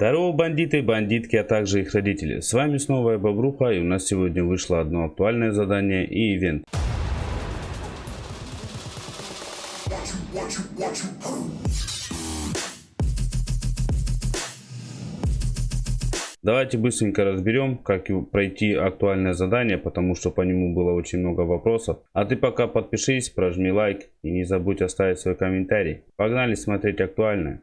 Здорово, бандиты бандитки, а также их родители. С вами снова я Бобруха, и у нас сегодня вышло одно актуальное задание и ивент. Давайте быстренько разберем, как пройти актуальное задание, потому что по нему было очень много вопросов. А ты пока подпишись, прожми лайк и не забудь оставить свой комментарий. Погнали смотреть актуальное.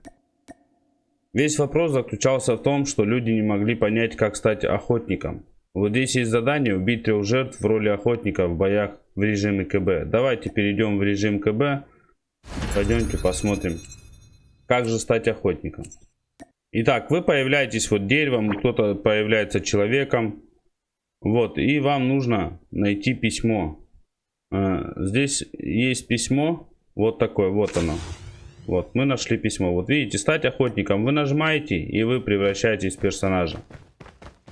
Весь вопрос заключался в том, что люди не могли понять, как стать охотником. Вот здесь есть задание убить трех жертв в роли охотника в боях в режиме КБ. Давайте перейдем в режим КБ. Пойдемте посмотрим, как же стать охотником. Итак, вы появляетесь вот деревом, кто-то появляется человеком. Вот, и вам нужно найти письмо. Э, здесь есть письмо, вот такое, вот оно. Вот, мы нашли письмо. Вот видите, стать охотником. Вы нажимаете, и вы превращаетесь в персонажа.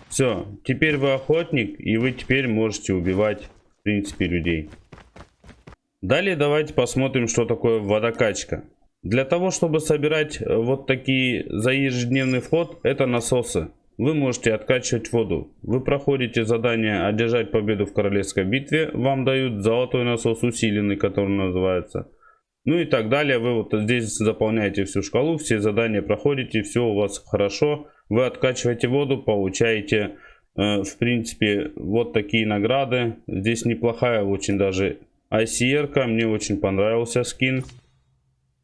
Все, теперь вы охотник, и вы теперь можете убивать, в принципе, людей. Далее давайте посмотрим, что такое водокачка. Для того, чтобы собирать э, вот такие за ежедневный вход, это насосы. Вы можете откачивать воду. Вы проходите задание «Одержать победу в королевской битве». Вам дают золотой насос усиленный, который называется. Ну и так далее. Вы вот здесь заполняете всю шкалу, все задания проходите, все у вас хорошо. Вы откачиваете воду, получаете, э, в принципе, вот такие награды. Здесь неплохая очень даже ICR, -ка. мне очень понравился скин.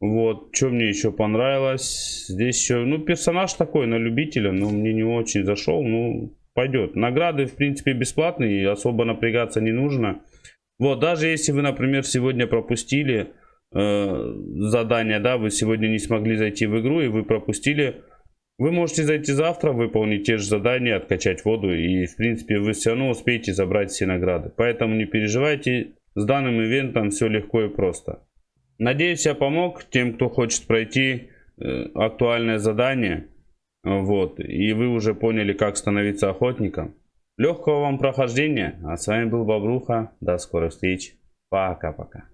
Вот, что мне еще понравилось. Здесь еще, ну, персонаж такой на любителя, но мне не очень зашел. Ну, пойдет. Награды, в принципе, бесплатные, особо напрягаться не нужно. Вот, даже если вы, например, сегодня пропустили э, задание, да, вы сегодня не смогли зайти в игру и вы пропустили, вы можете зайти завтра, выполнить те же задания, откачать воду и, в принципе, вы все равно успеете забрать все награды. Поэтому не переживайте, с данным ивентом все легко и просто. Надеюсь, я помог тем, кто хочет пройти э, актуальное задание. Вот, и вы уже поняли, как становиться охотником. Легкого вам прохождения. А с вами был Бобруха. До скорых встреч. Пока-пока.